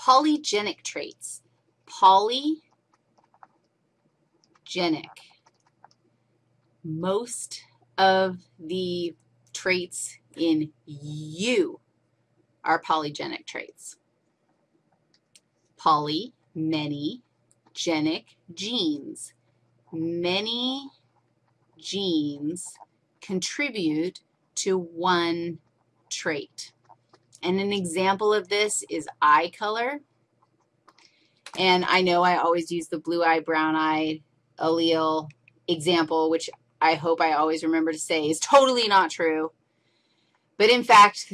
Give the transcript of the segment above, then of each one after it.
polygenic traits. Polygenic. Most of the traits in you are polygenic traits. Poly, many, genic, genes. Many genes contribute to one trait. And an example of this is eye color. And I know I always use the blue-eye, brown-eye allele example, which I hope I always remember to say is totally not true. But in fact,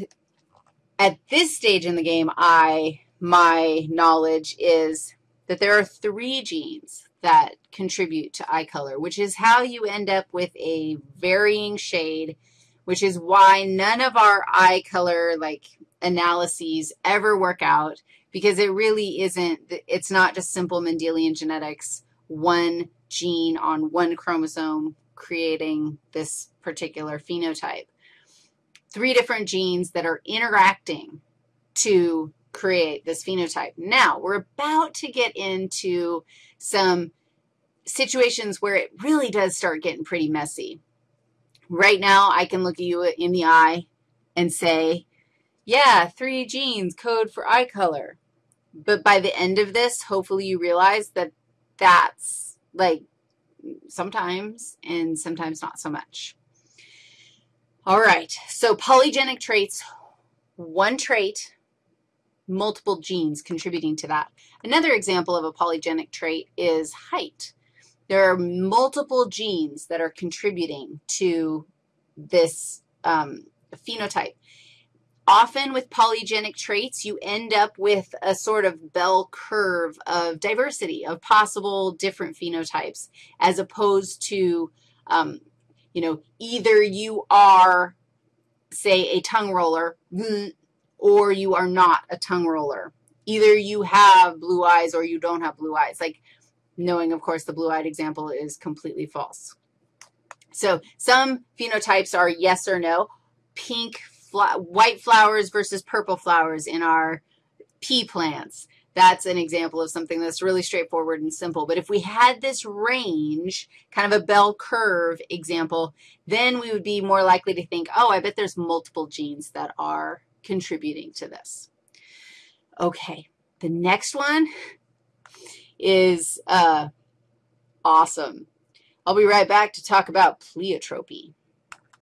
at this stage in the game, I, my knowledge is that there are three genes that contribute to eye color, which is how you end up with a varying shade, which is why none of our eye color, like, analyses ever work out because it really isn't, it's not just simple Mendelian genetics, one gene on one chromosome creating this particular phenotype. Three different genes that are interacting to create this phenotype. Now, we're about to get into some situations where it really does start getting pretty messy. Right now, I can look at you in the eye and say, yeah, three genes code for eye color. But by the end of this, hopefully you realize that that's like sometimes and sometimes not so much. All right, so polygenic traits, one trait, multiple genes contributing to that. Another example of a polygenic trait is height. There are multiple genes that are contributing to this um, phenotype. Often with polygenic traits, you end up with a sort of bell curve of diversity of possible different phenotypes as opposed to, um, you know, either you are, say, a tongue roller or you are not a tongue roller. Either you have blue eyes or you don't have blue eyes. Like knowing, of course, the blue-eyed example is completely false. So some phenotypes are yes or no. Pink white flowers versus purple flowers in our pea plants. That's an example of something that's really straightforward and simple. But if we had this range, kind of a bell curve example, then we would be more likely to think, oh, I bet there's multiple genes that are contributing to this. Okay, the next one is uh, awesome. I'll be right back to talk about pleiotropy.